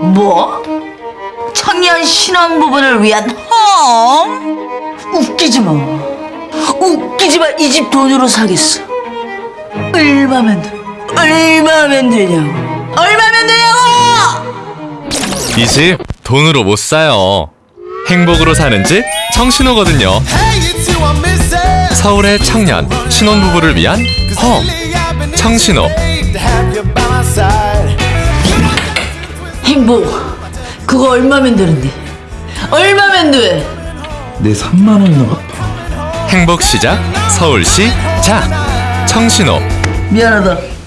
뭐? 청년 신혼부부를 위한 홈? 웃기지 마. 웃기지 마. 이 집 돈으로 사겠어. 얼마면 돼? 얼마면 되냐고. 얼마면 되냐고! 이 집 돈으로 못 사요. 행복으로 사는 집 청신호거든요. 서울의 청년 신혼부부를 위한 홈 청신호 행복. 그거 얼마면 되는데? 얼마면 돼? 내 3만 원이나 갚아. 행복 시작 서울시 자 청신호 미안하다.